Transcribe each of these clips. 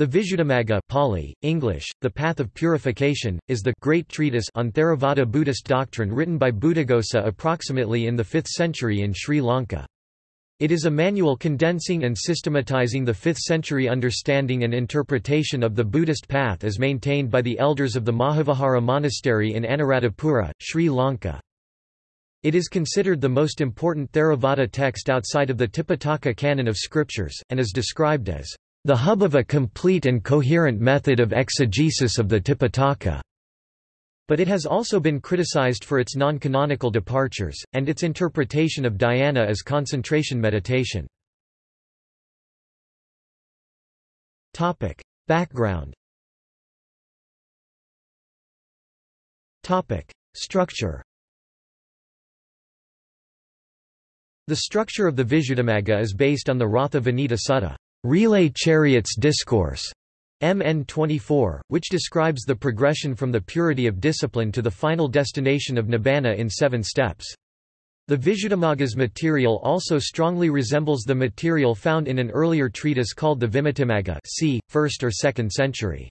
The Visuddhimagga Pali, English, The Path of Purification, is the great treatise on Theravada Buddhist doctrine written by Buddhaghosa approximately in the 5th century in Sri Lanka. It is a manual condensing and systematizing the 5th century understanding and interpretation of the Buddhist path as maintained by the elders of the Mahavihara Monastery in Anuradhapura, Sri Lanka. It is considered the most important Theravada text outside of the Tipitaka canon of scriptures, and is described as the hub of a complete and coherent method of exegesis of the Tipitaka. But it has also been criticized for its non-canonical departures, and its interpretation of dhyana as concentration meditation. Background Structure The structure of the Visuddhimagga is based on the Ratha Vinita Sutta. Relay Chariots Discourse MN 24, which describes the progression from the purity of discipline to the final destination of nibbana in seven steps. The Visuddhimagga's material also strongly resembles the material found in an earlier treatise called the Vimuttimagga c. 1st or 2nd century.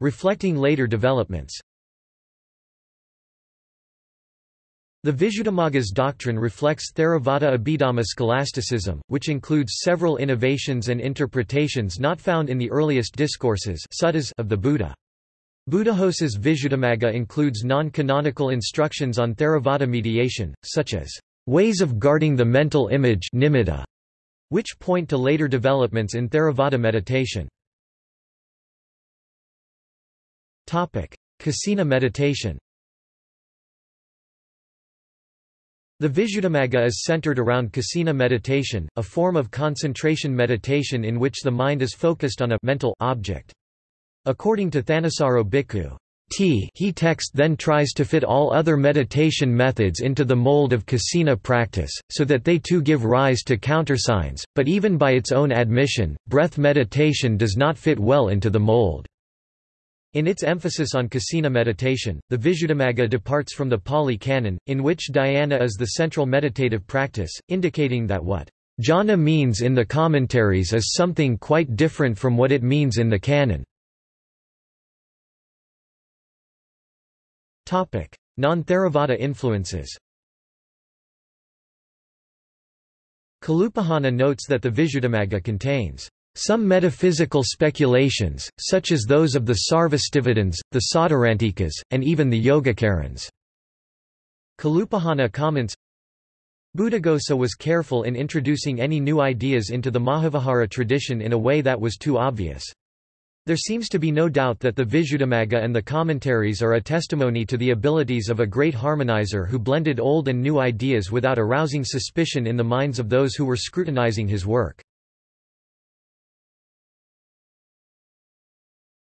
Reflecting later developments The Visuddhimagga's doctrine reflects Theravada Abhidhamma scholasticism, which includes several innovations and interpretations not found in the earliest discourses of the Buddha. Buddhaghosa's Visuddhimagga includes non-canonical instructions on Theravada mediation, such as ways of guarding the mental image nimitta, which point to later developments in Theravada meditation. Kasina meditation The Visuddhimagga is centered around kasina meditation, a form of concentration meditation in which the mind is focused on a mental object. According to Thanissaro Bhikkhu, T he text then tries to fit all other meditation methods into the mold of kasina practice, so that they too give rise to countersigns, but even by its own admission, breath meditation does not fit well into the mold. In its emphasis on kasina meditation, the Visuddhimagga departs from the Pali Canon, in which dhyana is the central meditative practice, indicating that what jhana means in the commentaries is something quite different from what it means in the canon. Non-Theravada influences Kalupahana notes that the Visuddhimagga contains some metaphysical speculations, such as those of the Sarvastivadins, the Sautrantikas, and even the Yogacarans. Kalupahana comments, Buddhaghosa was careful in introducing any new ideas into the Mahavihara tradition in a way that was too obvious. There seems to be no doubt that the Visuddhimagga and the commentaries are a testimony to the abilities of a great harmonizer who blended old and new ideas without arousing suspicion in the minds of those who were scrutinizing his work.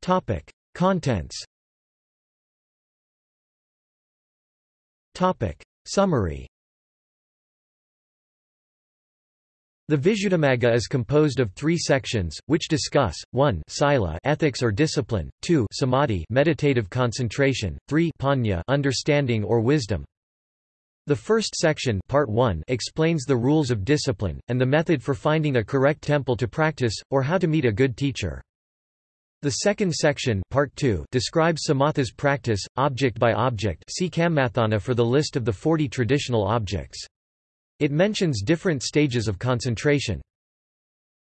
Topic: Contents. Topic: Summary. The Visuddhimagga is composed of three sections, which discuss, 1 sila ethics or discipline, 2 samadhi meditative concentration, 3 panya understanding or wisdom. The first section part 1 explains the rules of discipline, and the method for finding a correct temple to practice, or how to meet a good teacher. The second section part 2 describes samatha's practice, object by object see Kammathana for the list of the 40 traditional objects. It mentions different stages of concentration.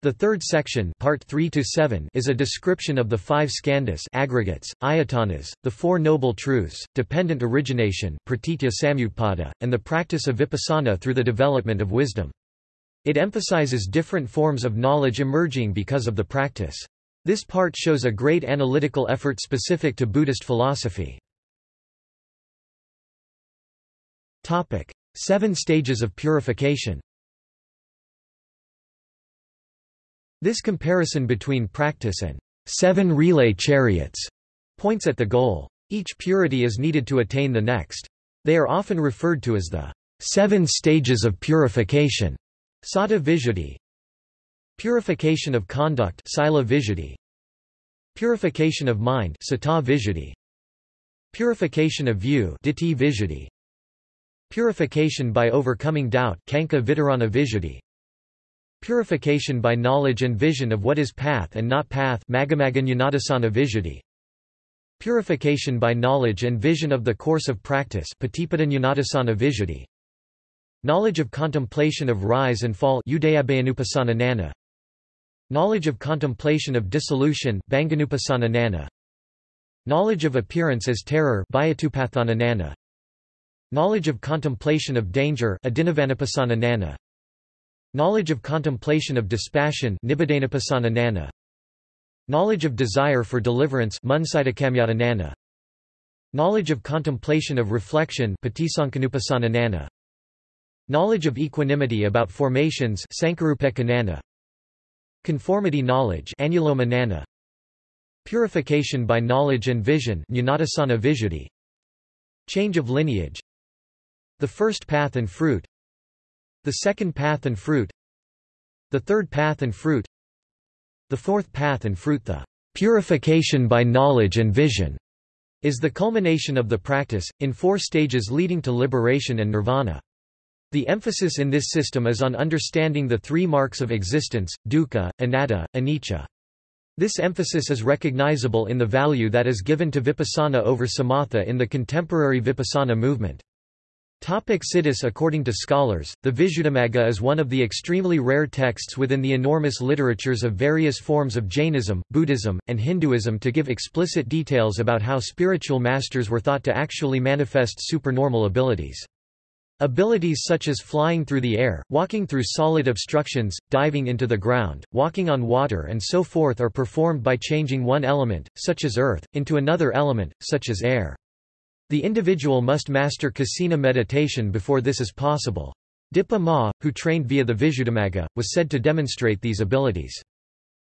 The third section part 3 to 7 is a description of the five skandhas aggregates, ayatanas, the four noble truths, dependent origination pratitya samutpada, and the practice of vipassana through the development of wisdom. It emphasizes different forms of knowledge emerging because of the practice. This part shows a great analytical effort specific to Buddhist philosophy. Topic: Seven stages of purification This comparison between practice and seven relay chariots points at the goal. Each purity is needed to attain the next. They are often referred to as the seven stages of purification. Sata Visuddhi, Purification of conduct Sila. Purification of mind Visuddhi. Purification of view Visuddhi. Purification by overcoming doubt Kankha Vitarana. Purification by knowledge and vision of what is path and not path Purification by knowledge and vision of the course of practice Knowledge of contemplation of rise and fall Knowledge of contemplation of dissolution Knowledge of appearance as terror Knowledge of contemplation of danger Knowledge of contemplation of dispassion Knowledge of desire for deliverance Knowledge of contemplation of reflection Knowledge of equanimity about formations Conformity knowledge Purification by knowledge and vision Change of lineage. The first path and fruit. The second path and fruit. The third path and fruit. The fourth path and fruit. The purification by knowledge and vision is the culmination of the practice, in four stages leading to liberation and nirvana. The emphasis in this system is on understanding the three marks of existence, dukkha, anatta, anicca. This emphasis is recognizable in the value that is given to vipassana over samatha in the contemporary vipassana movement. Topic Siddhis According to scholars, the Visuddhimagga is one of the extremely rare texts within the enormous literatures of various forms of Jainism, Buddhism, and Hinduism to give explicit details about how spiritual masters were thought to actually manifest supernormal abilities. Abilities such as flying through the air, walking through solid obstructions, diving into the ground, walking on water and so forth are performed by changing one element, such as earth, into another element, such as air. The individual must master kasina meditation before this is possible. Dipa Ma, who trained via the Visuddhimagga, was said to demonstrate these abilities.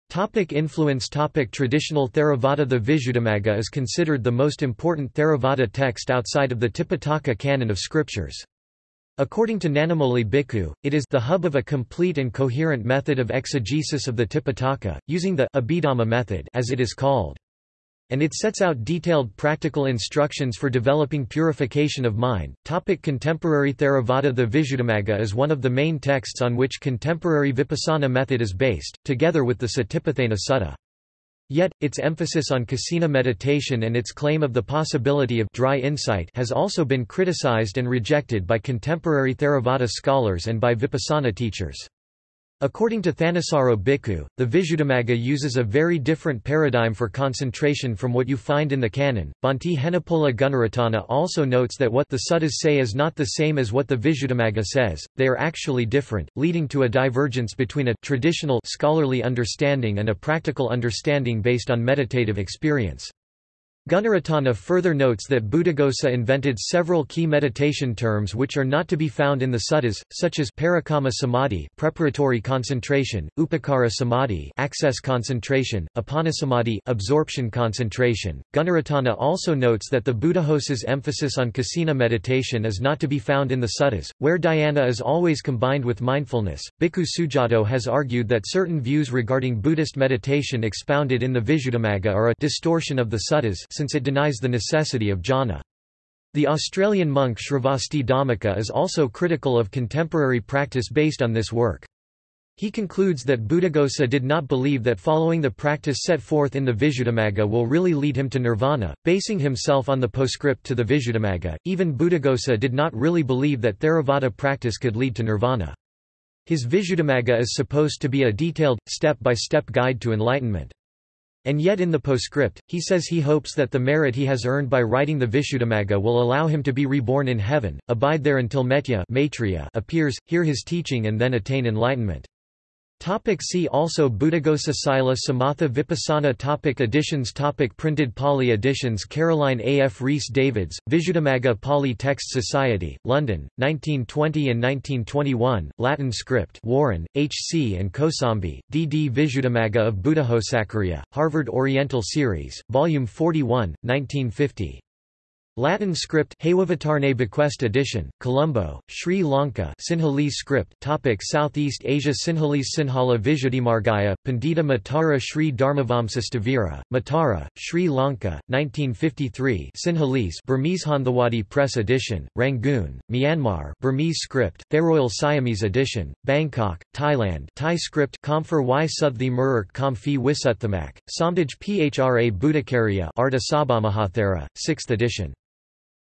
Topic influence topic Traditional Theravada The Visuddhimagga is considered the most important Theravada text outside of the Tipitaka canon of scriptures. According to Nanamoli Bhikkhu, it is the hub of a complete and coherent method of exegesis of the Tipitaka, using the Abhidhamma method as it is called and it sets out detailed practical instructions for developing purification of mind. Topic contemporary Theravada The Visuddhimagga is one of the main texts on which contemporary Vipassana method is based, together with the Satipatthana Sutta. Yet, its emphasis on kasina meditation and its claim of the possibility of dry insight has also been criticized and rejected by contemporary Theravada scholars and by Vipassana teachers. According to Thanissaro Bhikkhu, the Visuddhimagga uses a very different paradigm for concentration from what you find in the canon. Bhante Henepola Gunaratana also notes that what the suttas say is not the same as what the Visuddhimagga says, they are actually different, leading to a divergence between a traditional scholarly understanding and a practical understanding based on meditative experience. Gunaratana further notes that Buddhaghosa invented several key meditation terms which are not to be found in the suttas, such as parikamma samadhi preparatory concentration, upacara samadhi access concentration, appanasamadhi absorption concentration. Gunaratana also notes that the Buddhaghosa's emphasis on kasina meditation is not to be found in the suttas, where dhyana is always combined with mindfulness. Bhikkhu Sujato has argued that certain views regarding Buddhist meditation expounded in the Visuddhimagga are a distortion of the suttas since it denies the necessity of jhana. The Australian monk Sravasti Dhammika is also critical of contemporary practice based on this work. He concludes that Buddhaghosa did not believe that following the practice set forth in the Visuddhimagga will really lead him to nirvana, basing himself on the postscript to the Visuddhimagga. Even Buddhaghosa did not really believe that Theravada practice could lead to nirvana. His Visuddhimagga is supposed to be a detailed, step-by-step -step guide to enlightenment. And yet in the postscript, he says he hopes that the merit he has earned by writing the Visuddhimagga will allow him to be reborn in heaven, abide there until Metteyya appears, hear his teaching and then attain enlightenment. Topic see also Buddhaghosa Sila Samatha Vipassana topic Editions topic Printed Pali editions Caroline A. F. Rhys Davids, Visuddhimagga Pali Text Society, London, 1920 and 1921, Latin script Warren, H. C. and Kosambi, D. D. Visuddhimagga of Buddhaghosacariya, Harvard Oriental Series, Volume 41, 1950. Latin script Hewavitarne Bequest edition, Colombo, Sri Lanka Sinhalese script topic Southeast Asia Sinhalese Sinhala Visuddhimargaya, Pandita Matara Sri Dharmavamsastavira, Matara, Sri Lanka, 1953 Sinhalese Burmese Hanthawaddy Press edition, Rangoon, Myanmar Burmese script, Tharoyal Siamese edition, Bangkok, Thailand Thai script Kamphar y Suthi Muruk Kamfi Wisuthamak, Samdaj Phra Buddhakarya Arta Sabamahathera, 6th edition.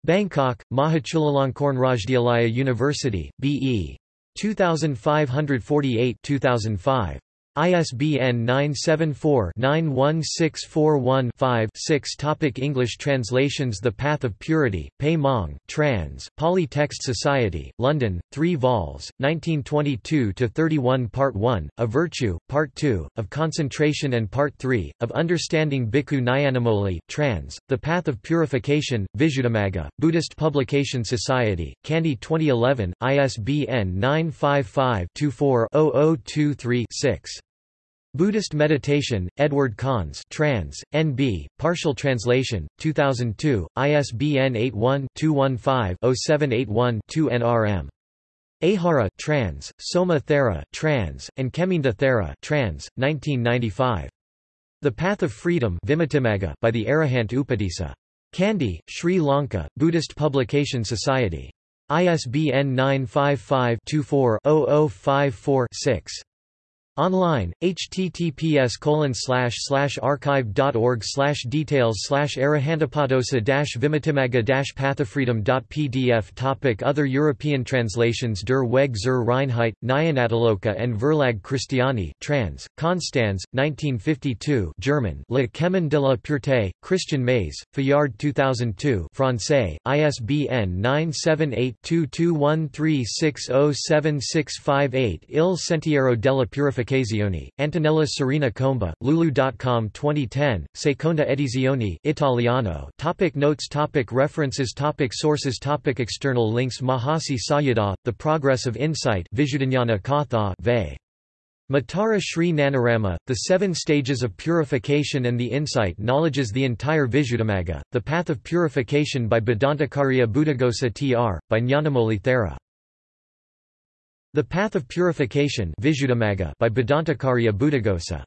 Bangkok, Mahachulalongkorn Rajdyalaya University, B.E. 2548-2005. ISBN 974-91641-5-6 Topic English translations The Path of Purity, Pe Maung trans, Pali Text Society, London, 3 vols, 1922–31 Part 1, A Virtue, Part 2, of Concentration and Part 3, of Understanding Bhikkhu Nyanamoli trans, The Path of Purification, Visuddhimagga, Buddhist Publication Society, Kandy 2011, ISBN 955 24 0023 Buddhist Meditation, Edward Conze trans, N.B., partial translation, 2002, ISBN 81-215-0781-2 NRM. Ehara trans, Soma Thera trans, and Kheminda Thera trans, 1995. The Path of Freedom by the Arahant Upatissa. Kandy, Sri Lanka, Buddhist Publication Society. ISBN 955 24 0054 6. Online, https archive.org details arahantapadosa vimitimaga pathofreedom.pdf Topic Other European translations Der Weg zur Reinheit, Nyanatiloka and Verlag Christiani trans, Konstanz, 1952 German Le Chemin de la Pureté, Christian Mays, Fayard 2002 Francais, ISBN 978-2213607658 Il Sentiero della Purificazione Occazioni, Antonella Serena Comba, Lulu.com 2010, Seconda edizione, Italiano topic Notes topic References topic Sources topic External links Mahasi Sayadaw, The Progress of Insight Visuddhijnana Katha Ve. Matara Sri Nanarama, The Seven Stages of Purification and the Insight Knowledges the entire Visuddhimagga, The Path of Purification by Bhadantacariya Buddhaghosa tr. by Nyanamoli Thera. The Path of Purification by Bhadantacariya Buddhaghosa